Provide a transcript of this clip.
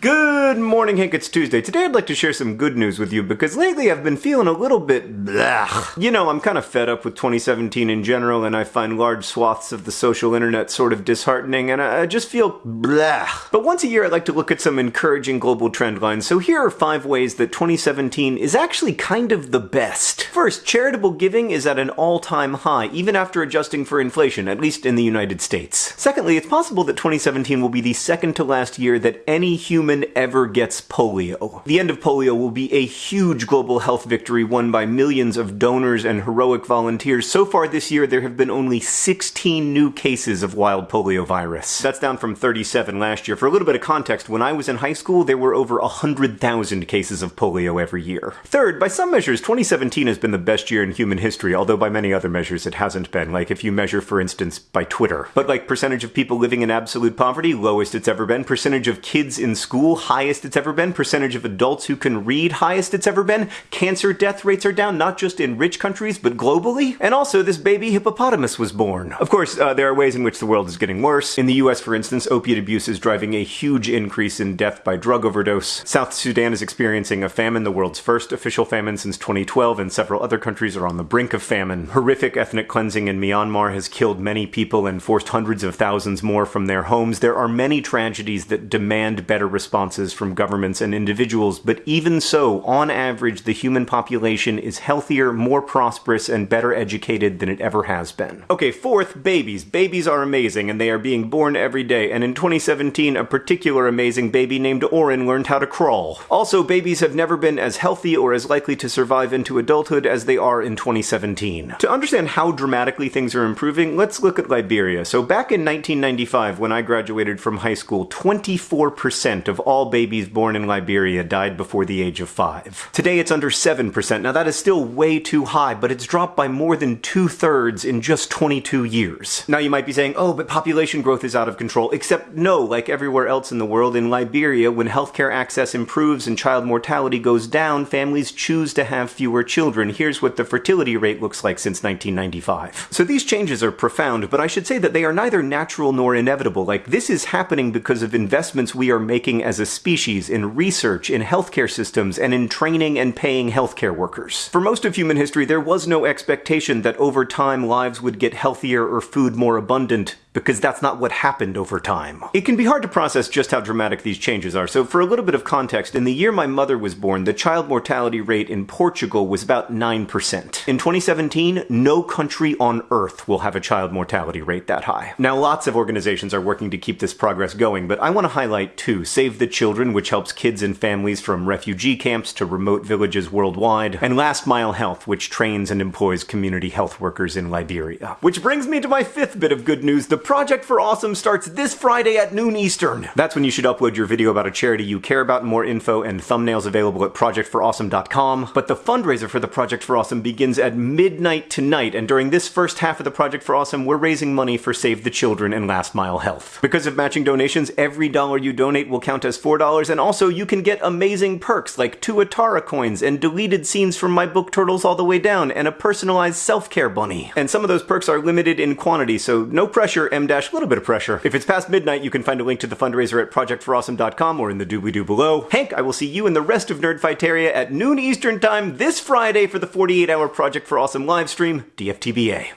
Good morning, Hank. It's Tuesday. Today I'd like to share some good news with you because lately I've been feeling a little bit blah. You know, I'm kind of fed up with 2017 in general and I find large swaths of the social internet sort of disheartening and I just feel blah. But once a year I'd like to look at some encouraging global trend lines. So here are five ways that 2017 is actually kind of the best. First, charitable giving is at an all-time high, even after adjusting for inflation, at least in the United States. Secondly, it's possible that 2017 will be the second to last year that any human human ever gets polio. The end of polio will be a huge global health victory won by millions of donors and heroic volunteers. So far this year, there have been only 16 new cases of wild polio virus. That's down from 37 last year. For a little bit of context, when I was in high school, there were over 100,000 cases of polio every year. Third, by some measures, 2017 has been the best year in human history, although by many other measures it hasn't been. Like if you measure, for instance, by Twitter. But like percentage of people living in absolute poverty, lowest it's ever been. Percentage of kids in school school, highest it's ever been. Percentage of adults who can read, highest it's ever been. Cancer death rates are down, not just in rich countries, but globally. And also, this baby hippopotamus was born. Of course, uh, there are ways in which the world is getting worse. In the US, for instance, opiate abuse is driving a huge increase in death by drug overdose. South Sudan is experiencing a famine, the world's first official famine since 2012, and several other countries are on the brink of famine. Horrific ethnic cleansing in Myanmar has killed many people and forced hundreds of thousands more from their homes. There are many tragedies that demand better responses from governments and individuals, but even so, on average, the human population is healthier, more prosperous, and better educated than it ever has been. Okay, fourth, babies. Babies are amazing, and they are being born every day, and in 2017, a particular amazing baby named Orin learned how to crawl. Also, babies have never been as healthy or as likely to survive into adulthood as they are in 2017. To understand how dramatically things are improving, let's look at Liberia. So back in 1995, when I graduated from high school, 24% of of all babies born in Liberia died before the age of five. Today it's under 7%. Now that is still way too high, but it's dropped by more than two thirds in just 22 years. Now you might be saying, oh, but population growth is out of control. Except no, like everywhere else in the world, in Liberia, when healthcare access improves and child mortality goes down, families choose to have fewer children. Here's what the fertility rate looks like since 1995. So these changes are profound, but I should say that they are neither natural nor inevitable. Like, this is happening because of investments we are making as a species in research, in healthcare systems, and in training and paying healthcare workers. For most of human history, there was no expectation that over time lives would get healthier or food more abundant because that's not what happened over time. It can be hard to process just how dramatic these changes are, so for a little bit of context, in the year my mother was born, the child mortality rate in Portugal was about 9%. In 2017, no country on earth will have a child mortality rate that high. Now, lots of organizations are working to keep this progress going, but I want to highlight two. Save the Children, which helps kids and families from refugee camps to remote villages worldwide, and Last Mile Health, which trains and employs community health workers in Liberia. Which brings me to my fifth bit of good news. The Project for Awesome starts this Friday at noon Eastern. That's when you should upload your video about a charity you care about. More info and thumbnails available at projectforawesome.com. But the fundraiser for the Project for Awesome begins at midnight tonight, and during this first half of the Project for Awesome, we're raising money for Save the Children and Last Mile Health. Because of matching donations, every dollar you donate will count as $4, and also you can get amazing perks like tuatara coins and deleted scenes from my book Turtles All the Way Down and a personalized self-care bunny. And some of those perks are limited in quantity, so no pressure, M dash little bit of pressure. If it's past midnight, you can find a link to the fundraiser at projectforawesome.com or in the doobly-doo below. Hank, I will see you and the rest of Nerdfighteria at noon Eastern time this Friday for the 48-hour Project for Awesome livestream, DFTBA.